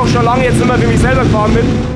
doch schon lange jetzt mehr für mich selber gefahren bin.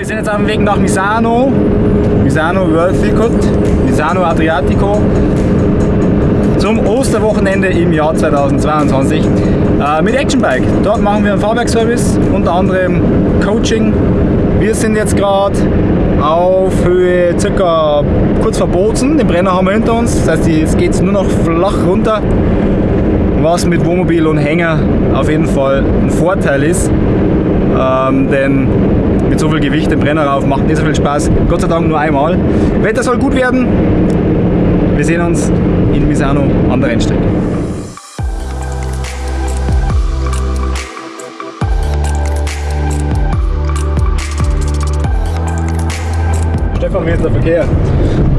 Wir sind jetzt auf dem Weg nach Misano. Misano World Circuit, Misano Adriatico. Zum Osterwochenende im Jahr 2022 äh, mit Actionbike. Dort machen wir einen Fahrwerkservice, unter anderem Coaching. Wir sind jetzt gerade auf Höhe circa kurz vor Bozen. Den Brenner haben wir hinter uns. Das heißt, jetzt geht es nur noch flach runter. Was mit Wohnmobil und Hänger auf jeden Fall ein Vorteil ist. Ähm, denn mit so viel Gewicht den Brenner rauf macht nicht so viel Spaß. Gott sei Dank nur einmal. Wetter soll gut werden. Wir sehen uns in Misano an der Rennstrecke. Stefan, wie ist der Verkehr?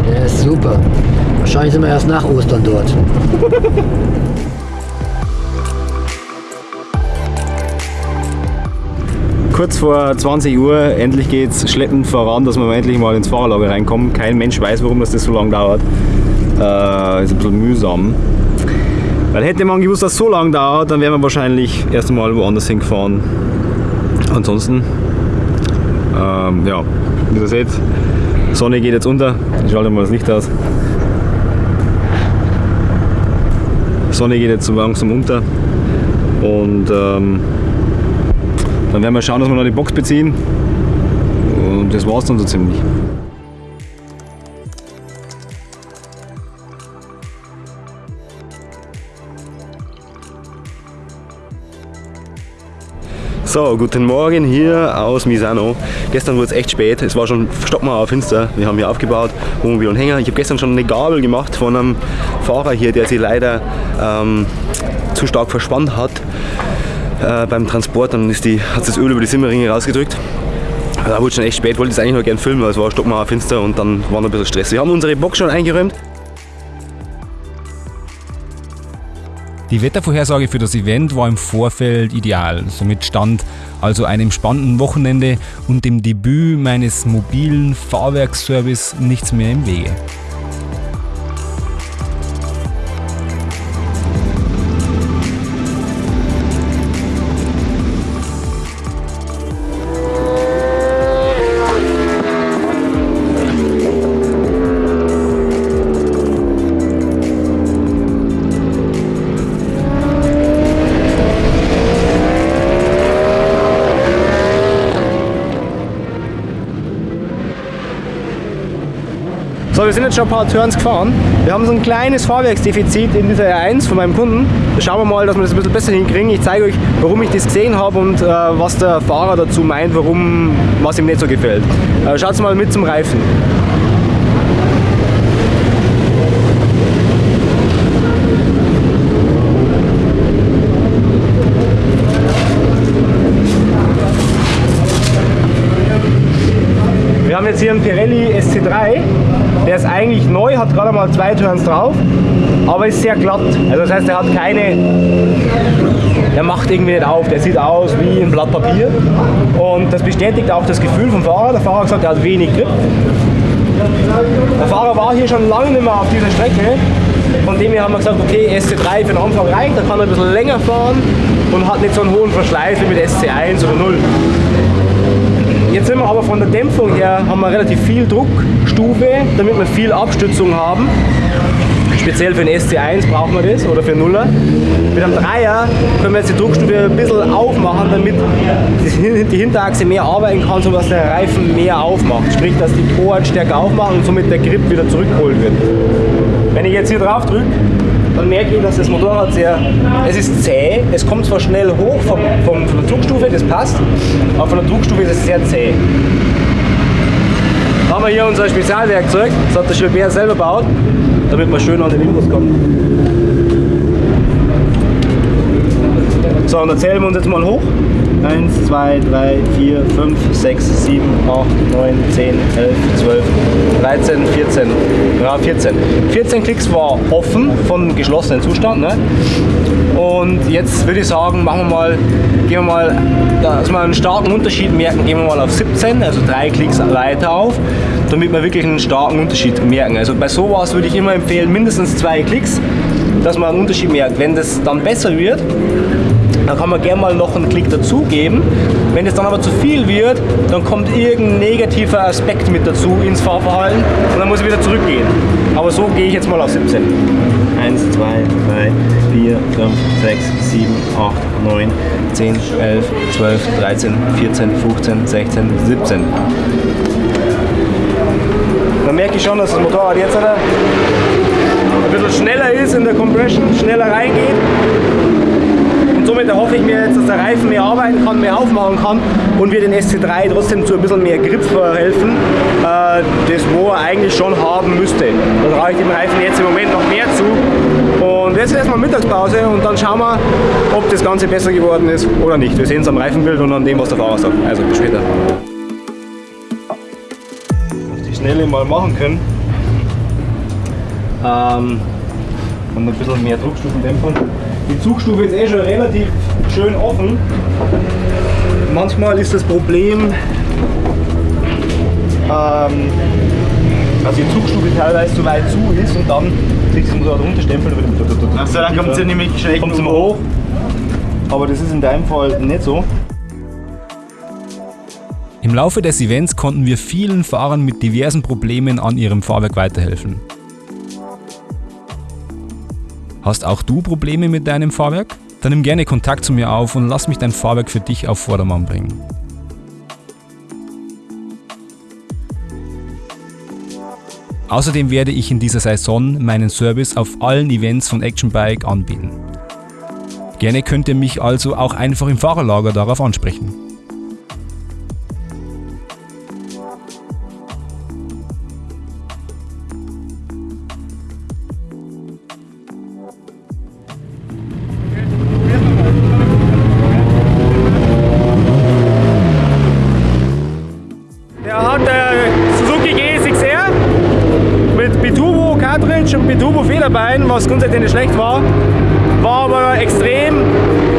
Der ist super. Wahrscheinlich sind wir erst nach Ostern dort. Kurz vor 20 Uhr, endlich geht es schleppend voran, dass wir endlich mal ins Fahrerlager reinkommen. Kein Mensch weiß, warum das, so lange dauert. Äh, ist ein bisschen mühsam. Weil hätte man gewusst, dass es so lange dauert, dann wären wir wahrscheinlich erst einmal woanders hingefahren. Ansonsten, ähm, ja, wie ihr seht, Sonne geht jetzt unter. Ich schalte mal das Licht aus. Sonne geht jetzt so langsam unter. Und ähm, dann werden wir schauen, dass wir noch die Box beziehen. Und das war's dann so ziemlich. So, guten Morgen hier aus Misano. Gestern wurde es echt spät, es war schon stockmauer finster. Wir haben hier aufgebaut, Wohnmobil und Hänger. Ich habe gestern schon eine Gabel gemacht von einem Fahrer hier, der sie leider ähm, zu stark verspannt hat äh, beim Transport. Dann ist die, hat das Öl über die Simmeringe rausgedrückt. Da wurde schon echt spät, wollte es eigentlich noch gerne filmen, weil es war stockmauer finster und dann war noch ein bisschen Stress. Wir haben unsere Box schon eingeräumt. Die Wettervorhersage für das Event war im Vorfeld ideal. Somit stand also einem spannenden Wochenende und dem Debüt meines mobilen Fahrwerksservice nichts mehr im Wege. So, wir sind jetzt schon ein paar Turns gefahren. Wir haben so ein kleines Fahrwerksdefizit in dieser R1 von meinem Kunden. Schauen wir mal, dass wir das ein bisschen besser hinkriegen. Ich zeige euch, warum ich das gesehen habe und äh, was der Fahrer dazu meint, warum, was ihm nicht so gefällt. Äh, Schaut mal mit zum Reifen. Wir haben jetzt hier einen Pirelli SC3, der ist eigentlich neu, hat gerade mal zwei Turns drauf, aber ist sehr glatt. Also das heißt, er hat keine, der macht irgendwie nicht auf, der sieht aus wie ein Blatt Papier und das bestätigt auch das Gefühl vom Fahrer. Der Fahrer hat gesagt, er hat wenig Grip. Der Fahrer war hier schon lange nicht mehr auf dieser Strecke. Von dem her haben wir gesagt, okay, SC3 für den Anfang reicht, da kann er ein bisschen länger fahren und hat nicht so einen hohen Verschleiß wie mit SC1 oder 0. Jetzt sind wir aber von der Dämpfung her, haben wir relativ viel Druckstufe, damit wir viel Abstützung haben. Speziell für den SC1 brauchen wir das oder für 0er. Mit einem Dreier können wir jetzt die Druckstufe ein bisschen aufmachen, damit die Hinterachse mehr arbeiten kann, sodass der Reifen mehr aufmacht. Sprich, dass die Toren stärker aufmachen und somit der Grip wieder zurückgeholt wird. Wenn ich jetzt hier drauf drücke, dann merke ich, dass das Motorrad sehr, es ist zäh, es kommt zwar schnell hoch vom, vom, von der Druckstufe, das passt, aber von der Druckstufe ist es sehr zäh. haben wir hier unser Spezialwerkzeug. Das hat der Gilbert selber gebaut, damit man schön an den Infos kommt. So, und dann zählen wir uns jetzt mal hoch. 1, 2, 3, 4, 5, 6, 7, 8, 9, 10, 11, 12, 13, 14. Ja, 14. 14 Klicks war offen von geschlossenen Zustand. Ne? Und jetzt würde ich sagen, machen wir mal, gehen wir mal, dass wir einen starken Unterschied merken, gehen wir mal auf 17, also drei Klicks weiter auf, damit wir wirklich einen starken Unterschied merken. Also bei sowas würde ich immer empfehlen, mindestens zwei Klicks, dass man einen Unterschied merkt. Wenn das dann besser wird, dann kann man gerne mal noch einen Klick dazugeben. Wenn es dann aber zu viel wird, dann kommt irgendein negativer Aspekt mit dazu ins Fahrverhalten und dann muss ich wieder zurückgehen. Aber so gehe ich jetzt mal auf 17. 1, 2, 3, 4, 5, 6, 7, 8, 9, 10, 11, 12, 13, 14, 15, 16, 17. Dann merke ich schon, dass das Motorrad jetzt ein bisschen schneller ist in der Compression, schneller reingeht. Und somit erhoffe ich mir jetzt, dass der Reifen mehr arbeiten kann, mehr aufmachen kann und wir den SC3 trotzdem zu ein bisschen mehr Grip verhelfen, äh, das wo er eigentlich schon haben müsste. Da traue ich dem Reifen jetzt im Moment noch mehr zu. Und jetzt erstmal Mittagspause und dann schauen wir, ob das Ganze besser geworden ist oder nicht. Wir sehen es am Reifenbild und an dem, was der Fahrer sagt. Also bis später. Was die Schnelle mal machen können. Ähm, und ein bisschen mehr Druckstufen dämpfen. Die Zugstufe ist eh schon relativ schön offen. Manchmal ist das Problem, ähm, dass die Zugstufe teilweise zu weit zu ist und dann kriegt das Motorrad runterstempeln Achso, dann kommt sie nämlich schlecht kommt hoch. Aber das ist in deinem Fall nicht so. Im Laufe des Events konnten wir vielen Fahrern mit diversen Problemen an ihrem Fahrwerk weiterhelfen. Hast auch du Probleme mit deinem Fahrwerk? Dann nimm gerne Kontakt zu mir auf und lass mich dein Fahrwerk für dich auf Vordermann bringen. Außerdem werde ich in dieser Saison meinen Service auf allen Events von Action Bike anbieten. Gerne könnt ihr mich also auch einfach im Fahrerlager darauf ansprechen. Schlecht war, war aber extrem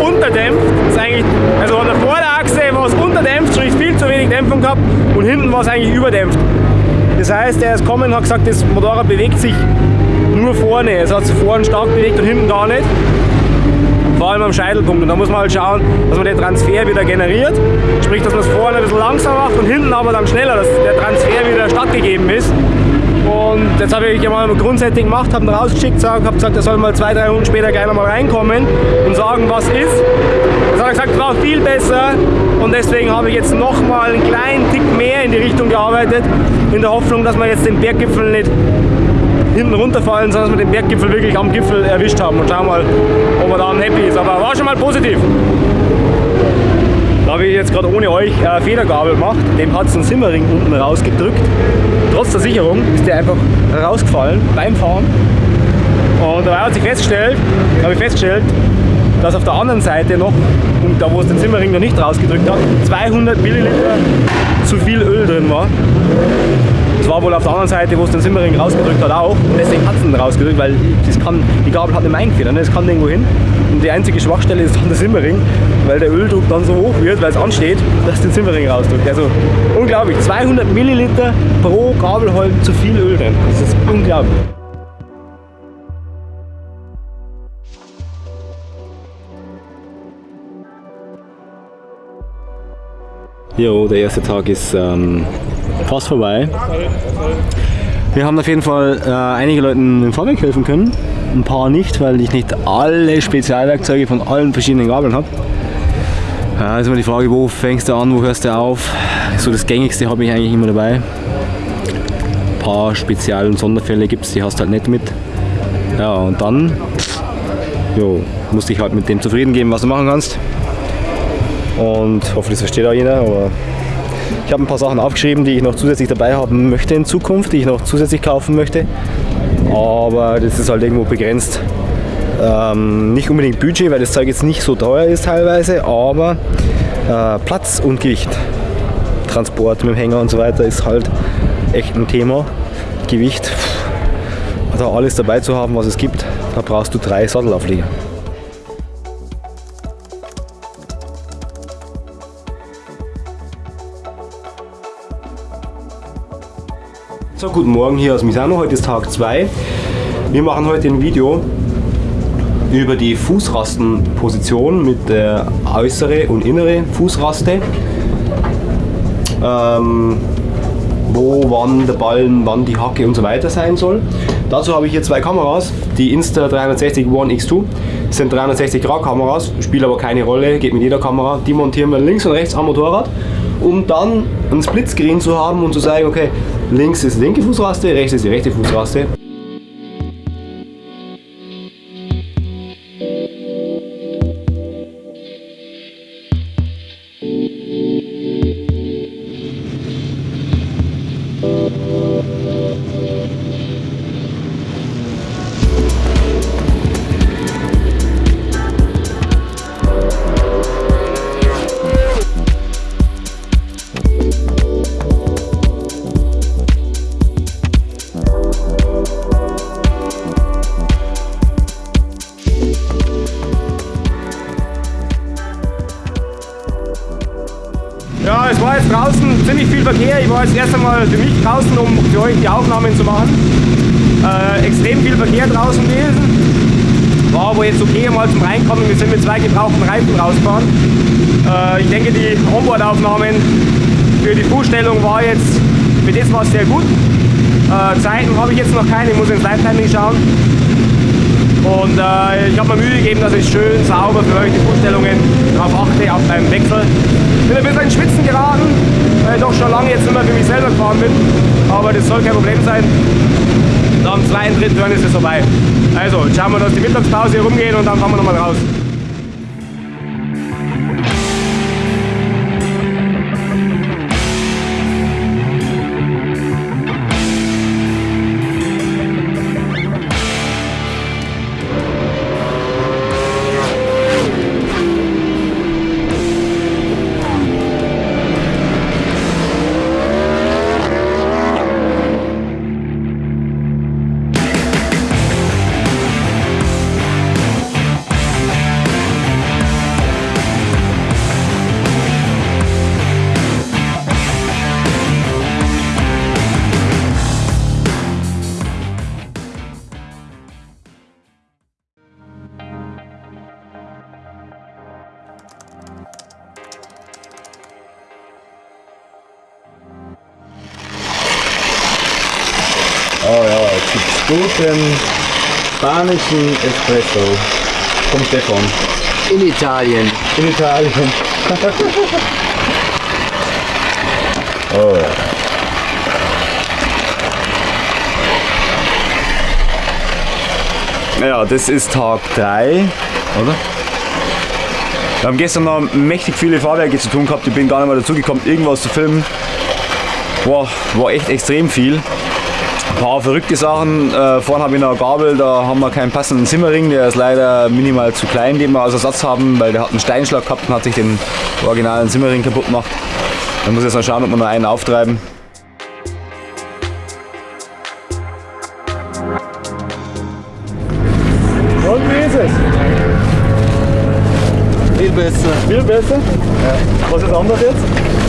unterdämpft. Ist eigentlich, also an der Vorderachse war es unterdämpft, sprich viel zu wenig Dämpfung gehabt und hinten war es eigentlich überdämpft. Das heißt, er ist gekommen und hat gesagt, das Motorrad bewegt sich nur vorne. Es hat sich vorne stark bewegt und hinten gar nicht vor allem am Scheitelpunkt. Und da muss man halt schauen, dass man den Transfer wieder generiert. Sprich, dass man es vorne ein bisschen langsam macht und hinten aber dann schneller, dass der Transfer wieder stattgegeben ist. Und jetzt habe ich mal grundsätzlich gemacht, habe ihn rausgeschickt, habe gesagt, er soll mal zwei, drei Runden später gleich nochmal reinkommen und sagen, was ist. Das hat er gesagt, war viel besser und deswegen habe ich jetzt nochmal einen kleinen Tick mehr in die Richtung gearbeitet, in der Hoffnung, dass wir jetzt den Berggipfel nicht hinten runterfallen, sondern dass wir den Berggipfel wirklich am Gipfel erwischt haben und schauen mal, ob er dann happy ist. Aber war schon mal positiv. Da habe ich jetzt gerade ohne euch äh, Federgabel gemacht. Dem hat es einen Simmering unten rausgedrückt. Trotz der Sicherung ist der einfach rausgefallen beim Fahren. Und dabei hat sich festgestellt, habe ich festgestellt, dass auf der anderen Seite noch, und da wo es den Simmering noch nicht rausgedrückt hat, 200 Milliliter zu viel Öl drin war. Das war wohl auf der anderen Seite, wo es den Simmering rausgedrückt hat auch. Und deswegen hat es ihn rausgedrückt, weil das kann, die Gabel hat nicht mehr eingefedert. Es kann irgendwo hin. Und die einzige Schwachstelle ist dann der Simmering, weil der Öldruck dann so hoch wird, weil es ansteht, dass den Simmering rausdrückt. Also unglaublich. 200 Milliliter pro Gabelholm zu viel Öl drin. Das ist unglaublich. Jo, der erste Tag ist ähm, fast vorbei. Wir haben auf jeden Fall äh, einige Leuten im Fahrwerk helfen können, ein paar nicht, weil ich nicht alle Spezialwerkzeuge von allen verschiedenen Gabeln habe. Ja, ist immer die Frage, wo fängst du an, wo hörst du auf? So das gängigste habe ich eigentlich immer dabei. Ein paar Spezial- und Sonderfälle gibt es, die hast du halt nicht mit. Ja, und dann jo, musst dich halt mit dem zufrieden geben, was du machen kannst. Und hoffe, das versteht auch jeder, aber Ich habe ein paar Sachen aufgeschrieben, die ich noch zusätzlich dabei haben möchte in Zukunft, die ich noch zusätzlich kaufen möchte. Aber das ist halt irgendwo begrenzt. Ähm, nicht unbedingt Budget, weil das Zeug jetzt nicht so teuer ist teilweise, aber äh, Platz und Gewicht. Transport mit dem Hänger und so weiter ist halt echt ein Thema. Gewicht, da alles dabei zu haben, was es gibt, da brauchst du drei Sattelauflieger. So, guten Morgen hier aus Misano. Heute ist Tag 2. Wir machen heute ein Video über die Fußrastenposition mit der äußere und innere Fußraste. Ähm, wo, wann der Ballen, wann die Hacke und so weiter sein soll. Dazu habe ich hier zwei Kameras, die Insta360 One X2. Das sind 360 Grad Kameras, spielt aber keine Rolle, geht mit jeder Kamera. Die montieren wir links und rechts am Motorrad, um dann ein Splitscreen zu haben und zu sagen, okay, links ist linke Fußraste, rechts ist die rechte Fußraste. War jetzt erst einmal für mich draußen, um für euch die Aufnahmen zu machen. Äh, extrem viel Verkehr draußen gewesen. War aber jetzt okay mal zum Reinkommen. Wir sind mit zwei gebrauchten Reifen rausgefahren. Äh, ich denke, die Onboard-Aufnahmen für die Fußstellung war jetzt, für das war sehr gut. Äh, Zeiten habe ich jetzt noch keine, ich muss ins Live-Timing schauen. Und äh, ich habe mir Mühe gegeben, dass ich schön sauber für euch die Fußstellungen darauf achte, auch beim Wechsel. Ich bin ein bisschen in Schwitzen geraten, weil ich doch schon lange jetzt mehr für mich selber gefahren bin. Aber das soll kein Problem sein. Nach dem zweiten, dritten Turn ist es vorbei. Also, schauen wir, dass die Mittagspause hier rumgeht und dann fahren wir nochmal raus. Guten spanischen Espresso vom Stefan. In Italien. In Italien. oh ja. Ja, das ist Tag 3, oder? Wir haben gestern noch mächtig viele Fahrwerke zu tun gehabt. Ich bin gar nicht mehr dazu gekommen, irgendwas zu filmen. Wow, war echt extrem viel. Ein paar verrückte Sachen. Äh, vorne habe ich noch eine Gabel, da haben wir keinen passenden Zimmerring. Der ist leider minimal zu klein, den wir als Ersatz haben, weil der hat einen Steinschlag gehabt und hat sich den originalen Zimmerring kaputt gemacht. Dann muss ich jetzt mal schauen, ob wir noch einen auftreiben. Und wie ist es? Viel besser. Viel besser? Was ist anders jetzt?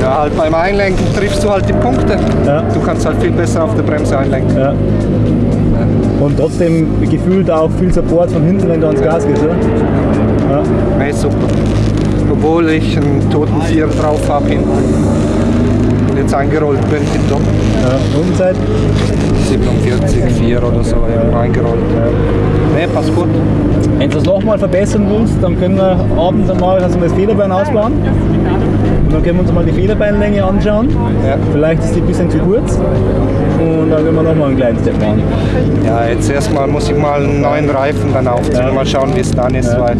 Ja, halt beim Einlenken triffst du halt die Punkte. Ja. Du kannst halt viel besser auf der Bremse einlenken. Ja. Und trotzdem gefühlt auch viel Support von hinten, wenn du ans Gas gehst, oder? Ja. Nee, super. Obwohl ich einen toten Vierer drauf habe hinten. Und jetzt eingerollt bin, tipptopp. ja. Rundenzeit? 47, 4 oder so, irgendwo eingerollt. Nee, passt gut. Wenn du das nochmal verbessern willst, dann können wir abends einmal, das Federbein ausbauen. Dann können wir uns mal die Federbeinlänge anschauen. Ja. Vielleicht ist die ein bisschen zu kurz. Und dann werden wir nochmal einen kleinen Step machen. Ja, jetzt erstmal muss ich mal einen neuen Reifen dann aufziehen. Ja. Mal schauen, wie es dann ist, weil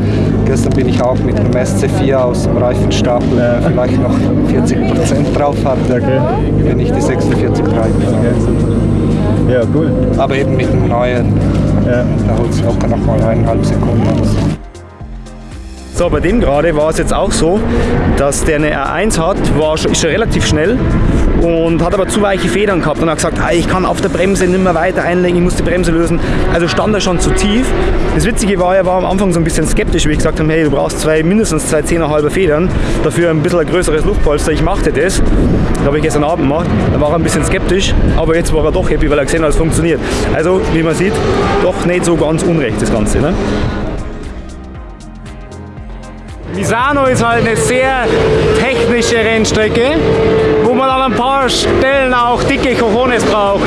gestern bin ich auch mit einem SC4 aus dem Reifenstapel Ja. vielleicht noch 40% drauf hatte, Okay. wenn ich die 46 Reifen habe. Ja, cool. Aber eben mit dem neuen, Ja. da holt es locker noch mal eineinhalb Sekunden aus. So, bei dem gerade war es jetzt auch so, dass der eine R1 hat, war schon, ist schon relativ schnell und hat aber zu weiche Federn gehabt und hat gesagt, ah, ich kann auf der Bremse nicht mehr weiter einlenken, ich muss die Bremse lösen. Also stand er schon zu tief. Das Witzige war, er war am Anfang so ein bisschen skeptisch, wie ich gesagt habe, hey, du brauchst zwei, mindestens zwei 10,5 Federn, dafür ein bisschen ein größeres Luftpolster, ich machte das. Das habe ich gestern Abend gemacht. Da war er ein bisschen skeptisch, aber jetzt war er doch happy, weil er gesehen hat, es funktioniert. Also, wie man sieht, doch nicht so ganz unrecht das Ganze. Ne? Misano ist halt eine sehr technische Rennstrecke, wo man an ein paar Stellen auch dicke Cojones braucht.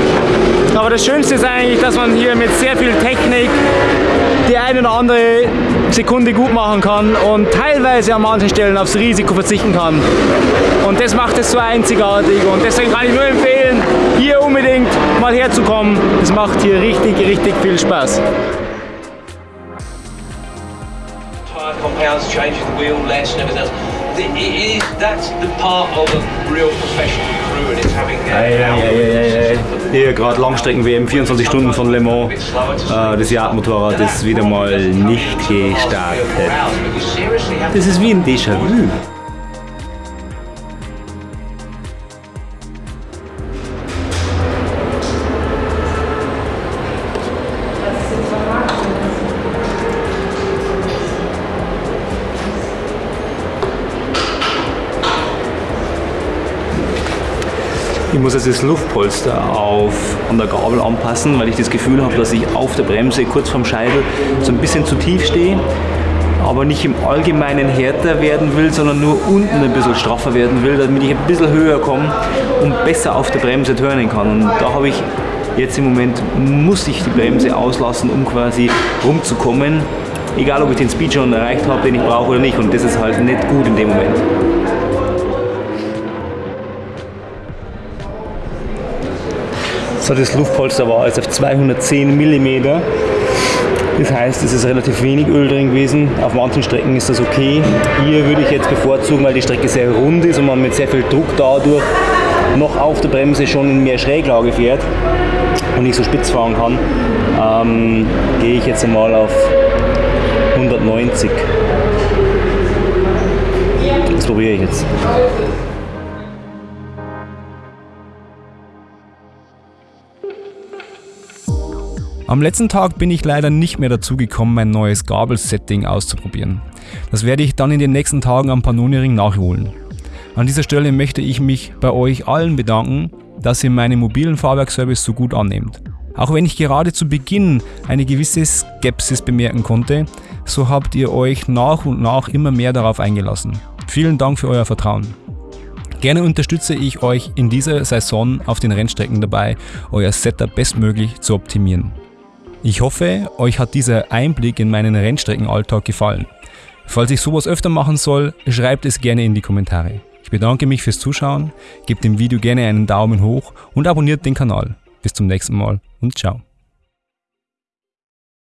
Aber das Schönste ist eigentlich, dass man hier mit sehr viel Technik die eine oder andere Sekunde gut machen kann und teilweise an manchen Stellen aufs Risiko verzichten kann. Und das macht es so einzigartig und deswegen kann ich nur empfehlen, hier unbedingt mal herzukommen. Es macht hier richtig, richtig viel Spaß. Changing the wheel less and everything else. It, it is, that's the part of a real professional crew and it's having Hier gerade Langstrecken-WM, 24 Stunden von Le Mans. Äh, das Yard-Motorrad ist wieder mal nicht gestartet. Das ist wie ein Déjà-vu. Muss jetzt das Luftpolster auf, an der Gabel anpassen, weil ich das Gefühl habe, dass ich auf der Bremse kurz vorm Scheitel so ein bisschen zu tief stehe, aber nicht im Allgemeinen härter werden will, sondern nur unten ein bisschen straffer werden will, damit ich ein bisschen höher komme und besser auf der Bremse turnen kann. Und da habe ich jetzt im Moment, muss ich die Bremse auslassen, um quasi rumzukommen, egal ob ich den Speed schon erreicht habe, den ich brauche oder nicht. Und das ist halt nicht gut in dem Moment. So, das Luftpolster war jetzt auf 210 mm. Das heißt, es ist relativ wenig Öl drin gewesen. Auf manchen Strecken ist das okay. Hier würde ich jetzt bevorzugen, weil die Strecke sehr rund ist und man mit sehr viel Druck dadurch noch auf der Bremse schon in mehr Schräglage fährt und nicht so spitz fahren kann, ähm, gehe ich jetzt einmal auf 190. Das probiere ich jetzt. Am letzten Tag bin ich leider nicht mehr dazu gekommen, mein neues Gabelsetting auszuprobieren. Das werde ich dann in den nächsten Tagen am Panoni-Ring nachholen. An dieser Stelle möchte ich mich bei euch allen bedanken, dass ihr meinen mobilen Fahrwerkservice so gut annehmt. Auch wenn ich gerade zu Beginn eine gewisse Skepsis bemerken konnte, so habt ihr euch nach und nach immer mehr darauf eingelassen. Vielen Dank für euer Vertrauen. Gerne unterstütze ich euch in dieser Saison auf den Rennstrecken dabei, euer Setup bestmöglich zu optimieren. Ich hoffe, euch hat dieser Einblick in meinen Rennstreckenalltag gefallen. Falls ich sowas öfter machen soll, schreibt es gerne in die Kommentare. Ich bedanke mich fürs Zuschauen, gebt dem Video gerne einen Daumen hoch und abonniert den Kanal. Bis zum nächsten Mal und ciao.